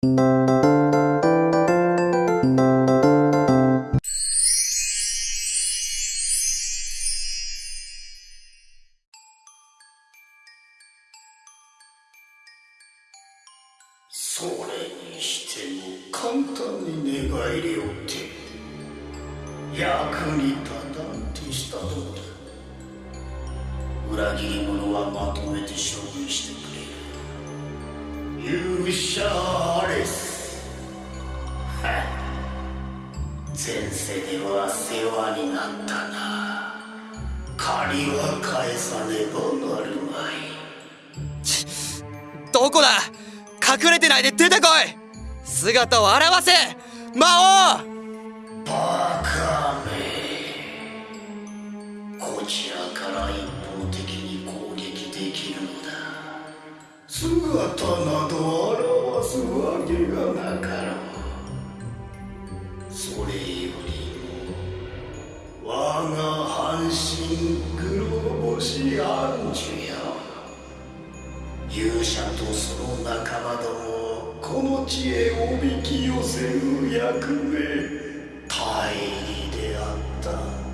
それにしても簡単に寝返りをって役に立たんてしたとこだ裏切り者はまとめて処分してく勇者アレスは前世では世話になったな。借りは返さねばなるまい。どこだ？隠れてないで出てこい。姿を現せ。魔王姿など表すわけがなかろう。それよりも我が半身黒星アンジュよ勇者とその仲間どもこの地へおびき寄せる役目大義であった。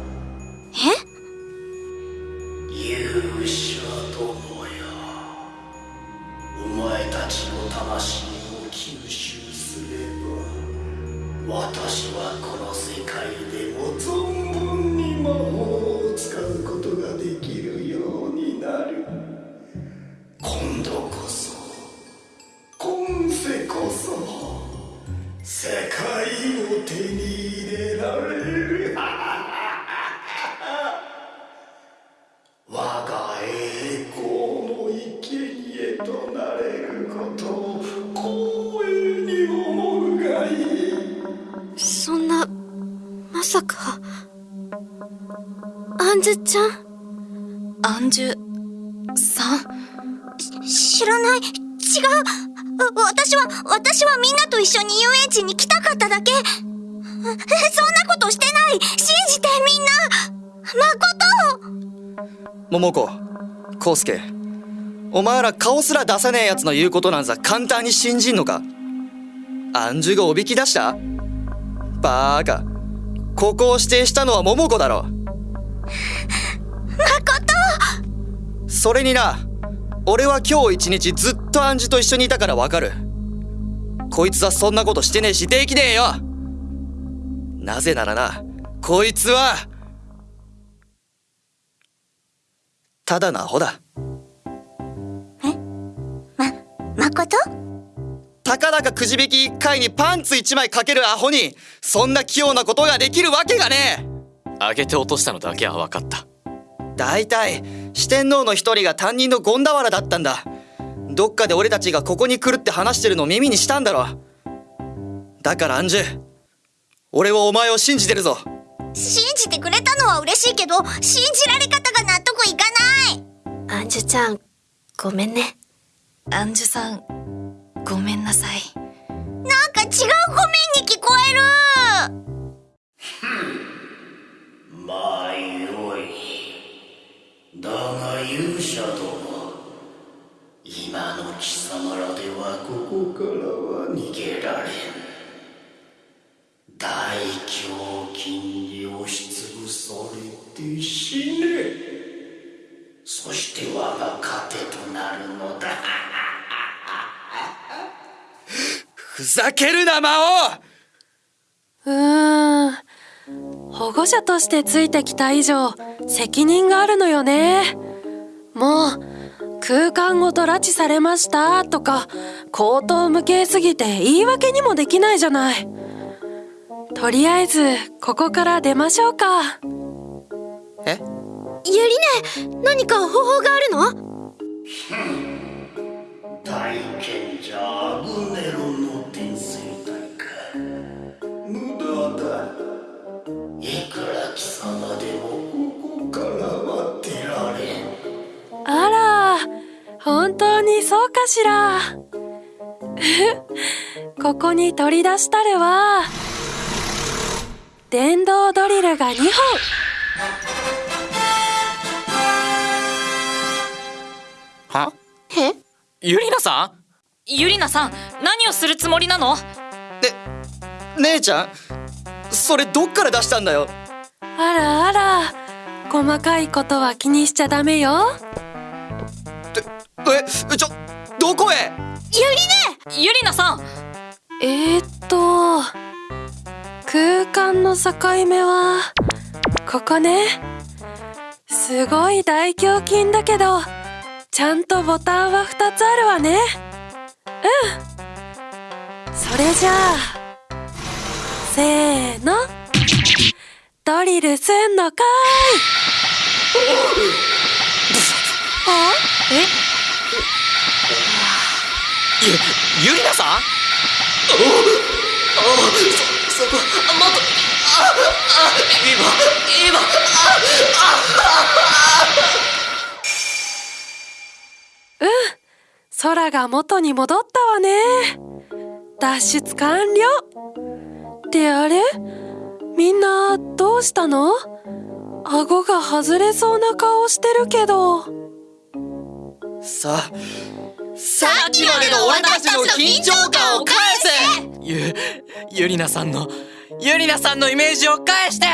ちの魂を吸収すれば私はこの世界でも存分に魔法を使うことができるようになる。今度こそ今世こそ世界を手に入れられる。我が栄光の生贄となれることを光栄に思うがいい。そんなまさか。アンジュちゃん？アンジュさん？知らない？違う。わ私は私はみんなと一緒に遊園地に来たかっただけ。えそんなことしてない。信じてみんな。誠桃子康介お前ら顔すら出さねえやつの言うことなんざ簡単に信じんのか？アンジュがおびき出した？バーカ。ここを指定したのは桃子だろ。誠！それにな俺は今日一日ずっとアンジュと一緒にいたからわかる。こいつはそんなことしてねえしできねえよ。なぜならなこいつはただのアホだ誠たかだかくじ引き1回にパンツ1枚かけるアホにそんな器用なことができるわけがね上げて落としたのだけは分かった。え大体四天王の一人が担任の権田原だったんだ。どっかで俺たちがここに来るって話してるのを耳にしたんだろ。だからアンジュ俺はお前を信じてるぞ。信じてくれたのは嬉しいけど信じられ方が納得いかない。アンジュちゃんごめんねアンジュさんごめんなさい。なんか違うごめんに聞こえる。まあよい。だが勇者ども今の貴様らではここからは逃げられん。大胸筋に押しつぶされて死ね。そして我が糧となるのだふざけるな魔王うーん。保護者としてついてきた以上責任があるのよね。もう空間ごと拉致されましたとか口頭無形すぎて言い訳にもできないじゃない。とりあえずここから出ましょうか。えゆりね何か方法があるの？そうかしら？ここに取り出したるは電動ドリルが2本。は？え？ユリナさん？ゆりなさん何をするつもりなの？姉ちゃん？それどっから出したんだよ？あらあら細かいことは気にしちゃダメよえちょどこへ？ゆりなさん。えー、っと空間の境目はここね。すごい大胸筋だけどちゃんとボタンは2つあるわね。うん。それじゃあせーの。ドリルすんのかゆりなさん？ああそこあもっとああ今今い空が元に戻ったわね脱出完了ってあれみんなどうしたの顎が外れそうな顔してるけどさあさっきまでの俺たちの緊張感を返せ！ゆゆりなさんのゆりなさんのイメージを返して！